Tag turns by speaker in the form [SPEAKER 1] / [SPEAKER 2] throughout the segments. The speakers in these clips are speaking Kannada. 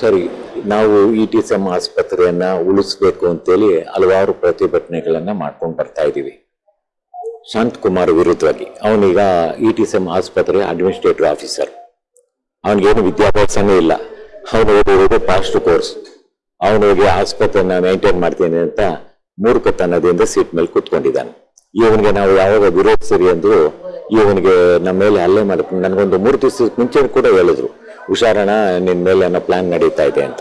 [SPEAKER 1] ಸರಿ, ನಾವು ಇ ಟಿ ಸಿ ಎಂ ಆಸ್ಪತ್ರೆಯನ್ನ ಉಳಿಸ್ಬೇಕು ಅಂತೇಳಿ ಹಲವಾರು ಪ್ರತಿಭಟನೆಗಳನ್ನ ಮಾಡ್ಕೊಂಡು ಬರ್ತಾ ಇದ್ದೀವಿ ಶಾಂತ್ ಕುಮಾರ್ ವಿರುದ್ಧವಾಗಿ ಅವನೀಗ ಇ ಟಿ ಸಿ ಎಂ ಆಸ್ಪತ್ರೆ ಅಡ್ಮಿನಿಸ್ಟ್ರೇಟಿವ್ ಆಫೀಸರ್. ಅವನಿಗೇನು ವಿದ್ಯಾಭ್ಯಾಸನೇ ಇಲ್ಲ. ಅವನು ಓದಿರೋದು ಪಾಸ್ಟ್ ಕೋರ್ಸ್ ಅವನಿಗೆ ಆಸ್ಪತ್ರೆನ ಮೇಂಟೈನ್ ಮಾಡ್ತೀನಿ ಅಂತ ಮೂರ್ಖತನದಿಂದ ಸೀಟ್ ಮೇಲೆ ಕೂತ್ಕೊಂಡಿದ್ದಾನೆ. ಇವನಿಗೆ ನಾವು ಯಾವಾಗ ವಿರೋಧಿಸಿರಿ ಅಂದ್ರು, ಇವನಿಗೆ ನಮ್ಮ ಮೇಲೆ ಹಲ್ಲೆ ಮಾಡ್ಕೊಂಡು ನನಗೊಂದು ಮೂರು ದಿವಸ ಮುಂಚೆ ಕೂಡ ಹೇಳಿದ್ರು. ಹುಷಾರಣ ನಿನ್ನ ಮೇಲೆ ಅನ್ನೋ ಪ್ಲಾನ್ ನಡೀತಾ ಇದೆ ಅಂತ.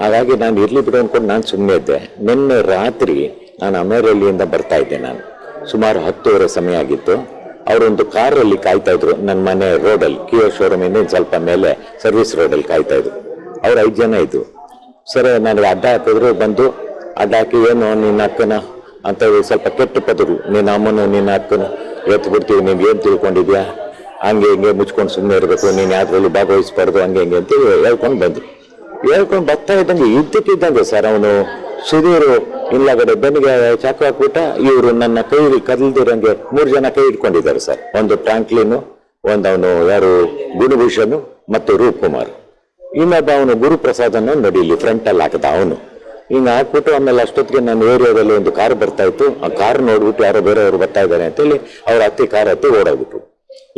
[SPEAKER 1] ಹಾಗಾಗಿ ನಾನು ಇರ್ಲಿ ಬಿಡು ಅನ್ಕೊಂಡು ನಾನು ಸುಮ್ಮನೆ ಇದ್ದೆ. ನಿನ್ನೆ ರಾತ್ರಿ ನಾನು ಅಮೇರಳ್ಳಿಯಿಂದ ಬರ್ತಾ ಇದ್ದೆ ನಾನು. ಸುಮಾರು ಹತ್ತುವರೆ ಸಮಯ ಆಗಿತ್ತು. ಅವರೊಂದು ಕಾರಲ್ಲಿ ಕಾಯ್ತಾ ಇದ್ರು. ನನ್ನ ಮನೆ ರೋಡಲ್ಲಿ ಶೋರೂಮ್ ಇಂದ ಸ್ವಲ್ಪ ಮೇಲೆ ಸರ್ವಿಸ್ ರೋಡಲ್ಲಿ ಕಾಯ್ತಾ ಇದ್ರು. ಅವ್ರು ಐದು ಜನ ಇದ್ರು. ಸರ್ ನನಗೆ ಅಡ್ಡ ಹಾಕಿದ್ರು, ಬಂದು ಅಡ್ಡ ಹಾಕಿ, ಏನು ನಿನ್ನ ಅಕ್ಕನ? ಅಂತ ಸ್ವಲ್ಪ ಕೆಟ್ಟ ಪದರು. ನಿನ್ನ ಅಮ್ಮನು ನಿನ್ನ ಅಕ್ಕನ? ಎತ್ತು ಬಿಡ್ತೀವಿ ನೀನು ಏನು ತಿಳ್ಕೊಂಡಿದ್ಯಾ? ಹಂಗೆ ಹಿಂಗೆ ಮುಚ್ಕೊಂಡು ಸುಮ್ಮನೆ ಇರಬೇಕು, ನೀನು ಯಾವ್ದ್ರಲ್ಲಿ ಭಾಗವಹಿಸ್ಬಾರ್ದು, ಹಂಗೆ ಹಿಂಗೆ ಅಂತ ಹೇಳ್ಕೊಂಡು ಬಂದ್ರು ಹೇಳ್ಕೊಂಡು ಬರ್ತಾ ಇದ್ದಂಗೆ ಇದ್ದಕ್ಕಿದ್ದಂಗೆ ಸರ್, ಅವನು ಸುಧೀರು ಇಲ್ಲಗಡೆ ಬೆನ್ನಿಗೆ ಚಾಕು ಹಾಕ್ಬಿಟ್ಟ ಇವರು ನನ್ನ ಕೈ ಕದಲ್ದಿರಂಗೆ ಮೂರು ಜನ ಕೈ ಇಟ್ಕೊಂಡಿದ್ದಾರೆ ಸರ್. ಒಂದು ಟ್ಯಾಂಕ್ಲಿನು, ಒಂದು ಅವನು ಯಾರು ಗುರುಭೂಷಣ್ ಮತ್ತು ರೂಪ್ ಕುಮಾರ್ ಇನ್ನೊಬ್ಬ ಅವನು ಗುರುಪ್ರಸಾದನ್ನು ನಡೀಲಿ ಫ್ರಂಟ್ ಅಲ್ಲಿ ಹಾಕದ ಅವನು. ಹಿಂಗ ಹಾಕ್ಬಿಟ್ಟು ಆಮೇಲೆ ಅಷ್ಟೊತ್ತಿಗೆ ನನ್ನ ಏರಿಯಾದಲ್ಲಿ ಒಂದು ಕಾರ್ ಬರ್ತಾ ಇತ್ತು. ಆ ಕಾರ್ ನೋಡ್ಬಿಟ್ಟು ಯಾರೋ ಬೇರೆಯವರು ಬರ್ತಾ ಇದ್ದಾರೆ ಅಂತೇಳಿ ಅವ್ರ ಹತ್ತಿ ಕಾರ್ ಹತ್ತಿ ಓಡೋಗ್ಬಿಟ್ರು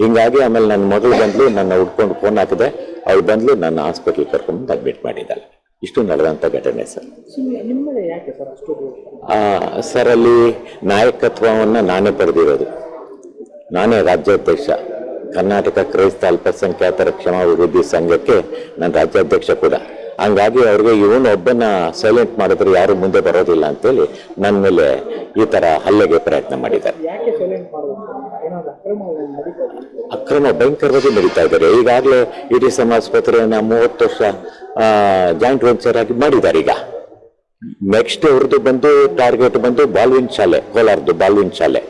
[SPEAKER 1] ಹಿಂಗಾಗಿ ಆಮೇಲೆ ನನ್ನ ಮಗಳು ಬಂದ್ಲು, ನನ್ನ ಹುಡ್ಕೊಂಡು ಫೋನ್ ಹಾಕಿದೆ. ಅವ್ಳು ಬಂದ್ಲು, ನನ್ನ ಹಾಸ್ಪಿಟ್ಲ್ ಕರ್ಕೊಂಡು ಅಡ್ಮಿಟ್ ಮಾಡಿದ್ದಾಳೆ. ಇಷ್ಟು ನಡೆದಂತ ಘಟನೆ ಸರ್.
[SPEAKER 2] ಸರ್,
[SPEAKER 1] ಅಲ್ಲಿ ನಾಯಕತ್ವವನ್ನ ನಾನೇ ಪಡೆದಿರೋದು. ನಾನೇ ರಾಜ್ಯಾಧ್ಯಕ್ಷ. ಕರ್ನಾಟಕ ಕ್ರೈಸ್ತ ಅಲ್ಪಸಂಖ್ಯಾತರ ಕ್ಷಮಾಭಿವೃದ್ಧಿ ಸಂಘಕ್ಕೆ ನಾನು ರಾಜ್ಯಾಧ್ಯಕ್ಷ ಕೂಡ. ಹಂಗಾಗಿ ಅವ್ರಿಗೆ ಇವನು ಒಬ್ಬನ ಸೈಲೆಂಟ್ ಮಾಡಿದ್ರೆ ಯಾರು ಮುಂದೆ ಬರೋದಿಲ್ಲ ಅಂತೇಳಿ ನನ್ನ ಮೇಲೆ ಈ ತರ ಹಲ್ಲೆಗೆ ಪ್ರಯತ್ನ ಮಾಡಿದ್ದಾರೆ.
[SPEAKER 2] ಅಕ್ರಮ
[SPEAKER 1] ಭಯಂಕರವಾಗಿ ನಡೀತಾ ಇದ್ದಾರೆ. ಈಗಾಗಲೇ ಇಡಿ ಆಸ್ಪತ್ರೆಯನ್ನ ಮೂವತ್ತು ವರ್ಷ ಜಾಯಿಂಟ್ ವೆಂಚರ್ ಆಗಿ ಮಾಡಿದ್ದಾರೆ ಈಗ. ನೆಕ್ಸ್ಟ್ ಅವ್ರದ್ದು ಬಂದು ಟಾರ್ಗೆಟ್ ಬಂದು ಬಾಲ್ವಿನ್ ಶಾಲೆ, ಕೋಲಾರದ್ದು ಬಾಲ್ವಿನ್ ಶಾಲೆ.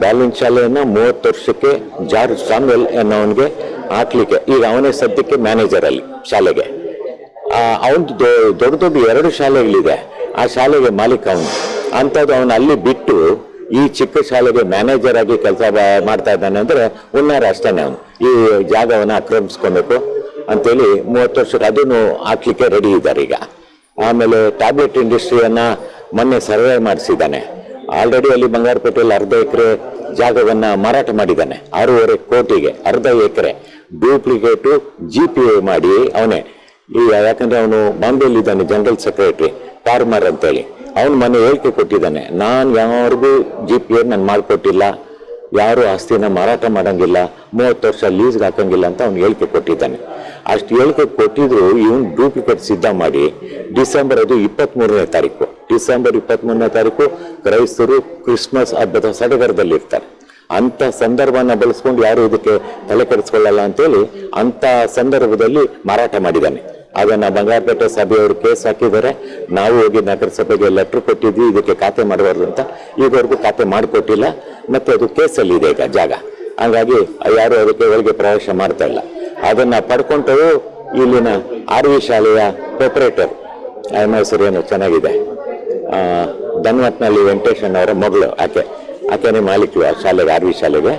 [SPEAKER 1] ಬಾಲ್ವಿನ್ ಶಾಲೆಯನ್ನ ಮೂವತ್ತು ವರ್ಷಕ್ಕೆ ಜಾರ್ಜ್ ಸಾಮ್ವೆಲ್ ಅನ್ನೋವನಿಗೆ ಹಾಕ್ಲಿಕ್ಕೆ. ಈಗ ಅವನೇ ಸದ್ಯಕ್ಕೆ ಮ್ಯಾನೇಜರ್ ಅಲ್ಲಿ ಶಾಲೆಗೆ. ಅವನದು ದೊಡ್ಡ ದೊಡ್ಡ ಎರಡು ಶಾಲೆಗಳಿದೆ. ಆ ಶಾಲೆಗೆ ಮಾಲೀಕ ಅವನು. ಅಂಥದ್ದು ಅವನು ಅಲ್ಲಿ ಬಿಟ್ಟು ಈ ಚಿಕ್ಕ ಶಾಲೆಗೆ ಮ್ಯಾನೇಜರ್ ಆಗಿ ಕೆಲಸ ಮಾಡ್ತಾ ಇದ್ದಾನೆ ಅಂದ್ರೆ ಉನ್ನಾರ ಅಷ್ಟೇನೆ ಅವನು. ಈ ಜಾಗವನ್ನು ಆಕ್ರಮಿಸ್ಕೊಬೇಕು ಅಂತೇಳಿ ಮೂವತ್ತು ವರ್ಷ ಅದನ್ನು ಹಾಕ್ಲಿಕ್ಕೆ ರೆಡಿ ಇದ್ದಾರೆ ಈಗ. ಆಮೇಲೆ ಟ್ಯಾಬ್ಲೆಟ್ ಇಂಡಸ್ಟ್ರಿಯನ್ನ ಮೊನ್ನೆ ಸರ್ವೆ ಮಾಡಿಸಿದ್ದಾನೆ. ಆಲ್ರೆಡಿ ಅಲ್ಲಿ ಬಂಗಾರಪೇಟೆಯಲ್ಲಿ ಅರ್ಧ ಎಕರೆ ಜಾಗವನ್ನ ಮಾರಾಟ ಮಾಡಿದ್ದಾನೆ. ಆರೂವರೆ ಕೋಟಿಗೆ, ಅರ್ಧ ಎಕರೆ. ಡೂಪ್ಲಿಕೇಟು ಜಿ ಪಿ ಎ ಮಾಡಿ ಅವನೇ. ಈಗ ಯಾಕಂದ್ರೆ ಅವನು ಬಾಂಬೆಯಲ್ಲಿದ್ದಾನೆ ಜನರಲ್ ಸೆಕ್ರೆಟರಿ ಪಾರ್ಮರ್ ಅಂತೇಳಿ. ಅವನು ಮನೆ ಹೇಳಿಕೆ ಕೊಟ್ಟಿದ್ದಾನೆ. ನಾನು ಯಾರಿಗೂ ಜಿ ಪಿ ಎನ್ ನಾನು ಮಾಡಿಕೊಟ್ಟಿಲ್ಲ ಯಾರು ಆಸ್ತಿನ ಮಾರಾಟ ಮಾಡಂಗಿಲ್ಲ. ಮೂವತ್ತು ವರ್ಷ ಲೀಸ್ಗೆ ಹಾಕಂಗಿಲ್ಲ ಅಂತ ಅವ್ನು ಹೇಳಿಕೆ ಕೊಟ್ಟಿದ್ದಾನೆ. ಅಷ್ಟು ಹೇಳಿಕೆ ಕೊಟ್ಟಿದ್ರು ಇವನು ಡೂಪ್ಲಿಕೇಟ್ ಸಿದ್ಧ ಮಾಡಿ ಡಿಸೆಂಬರ್ ಅದು ಇಪ್ಪತ್ತ್ ಮೂರನೇ ತಾರೀಕು. ಡಿಸೆಂಬರ್ ಇಪ್ಪತ್ತ್ ಮೂರನೇ ತಾರೀಕು ಕ್ರೈಸ್ತರು ಕ್ರಿಸ್ಮಸ್ ಹಬ್ಬದ ಸಡಗರದಲ್ಲಿ ಇರ್ತಾರೆ ಅಂತ ಸಂದರ್ಭನ ಬಳಸ್ಕೊಂಡು ಯಾರು ಇದಕ್ಕೆ ತಲೆ ಕೆಡಿಸ್ಕೊಳ್ಳಲ್ಲ ಅಂತೇಳಿ ಅಂತ ಸಂದರ್ಭದಲ್ಲಿ ಮಾರಾಟ ಮಾಡಿದ್ದಾನೆ. ಅದನ್ನ ಬಂಗಾರಪೇಟೆ ಸಭೆಯವರು ಕೇಸ್ ಹಾಕಿದ್ದಾರೆ. ನಾವು ಹೋಗಿ ನಗರಸಭೆಗೆ ಲೆಟರ್ ಕೊಟ್ಟಿದ್ವಿ, ಇದಕ್ಕೆ ಖಾತೆ ಮಾಡಬಾರ್ದು ಅಂತ. ಈಗವರೆಗೂ ಖಾತೆ ಮಾಡಿಕೊಟ್ಟಿಲ್ಲ. ಮತ್ತು ಅದು ಕೇಸಲ್ಲಿ ಇದೆ ಈಗ ಜಾಗ. ಹಾಗಾಗಿ ಯಾರು ಅದಕ್ಕೆ ಒಳಗೆ ಪ್ರವೇಶ ಮಾಡ್ತಾ ಇಲ್ಲ. ಅದನ್ನ ಪಡ್ಕೊಂಡು ಇಲ್ಲಿನ ಆರ್ ವಿ ಶಾಲೆಯ ಪ್ರೊಪರೇಟರ್ ಹೆಸರು ಏನು ಚೆನ್ನಾಗಿದೆ. ಧನ್ವತ್ನಲ್ಲಿ ವೆಂಕಟೇಶನ್ ಅವರ ಮಗಳು ಆಕೆ. ಆಕೆನೇ ಮಾಲೀಕ ಆ ಶಾಲೆಗೆ, ಆರ್ ವಿ ಶಾಲೆಗೆ.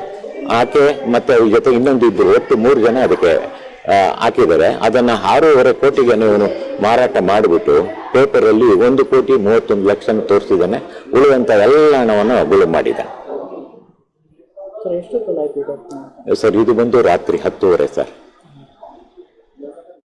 [SPEAKER 1] ಆಕೆ ಮತ್ತೆ ಅವ್ರ ಜೊತೆ ಇನ್ನೊಂದು ಇಬ್ಬರು ಒಟ್ಟು ಮೂರು ಜನ ಅದಕ್ಕೆ ಹಾಕಿದ್ದಾರೆ. ಅದನ್ನ ಆರೂವರೆ ಕೋಟಿಗೆ ಇವನು ಮಾರಾಟ ಮಾಡಿಬಿಟ್ಟು ಪೇಪರಲ್ಲಿ ಒಂದು ಕೋಟಿ ಮೂವತ್ತೊಂದು ಲಕ್ಷ ತೋರಿಸಿದ್ದಾನೆ. ಉಳಿದಂತ ಎಲ್ಲ ಹಣವನ್ನು ಗುಳು ಮಾಡಿದ್ದಾನೆ
[SPEAKER 2] ಇದು
[SPEAKER 1] ಸರ್ ಇದು ಬಂದು ರಾತ್ರಿ ಹತ್ತುವರೆ ಸರ್.